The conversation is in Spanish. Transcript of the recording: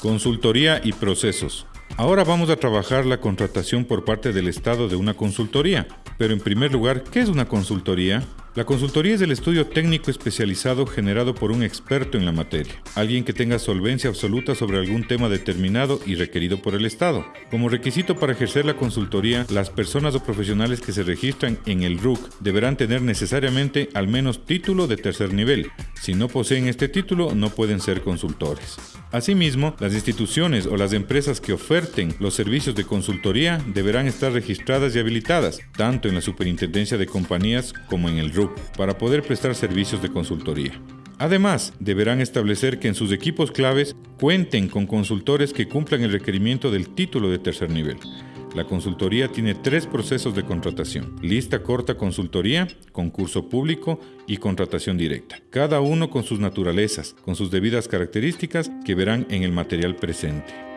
Consultoría y procesos. Ahora vamos a trabajar la contratación por parte del Estado de una consultoría. Pero en primer lugar, ¿qué es una consultoría? La consultoría es el estudio técnico especializado generado por un experto en la materia, alguien que tenga solvencia absoluta sobre algún tema determinado y requerido por el Estado. Como requisito para ejercer la consultoría, las personas o profesionales que se registran en el RUC deberán tener necesariamente al menos título de tercer nivel. Si no poseen este título, no pueden ser consultores. Asimismo, las instituciones o las empresas que oferten los servicios de consultoría deberán estar registradas y habilitadas, tanto en la Superintendencia de Compañías como en el RUC, para poder prestar servicios de consultoría. Además, deberán establecer que en sus equipos claves cuenten con consultores que cumplan el requerimiento del título de tercer nivel. La consultoría tiene tres procesos de contratación. Lista corta consultoría, concurso público y contratación directa. Cada uno con sus naturalezas, con sus debidas características que verán en el material presente.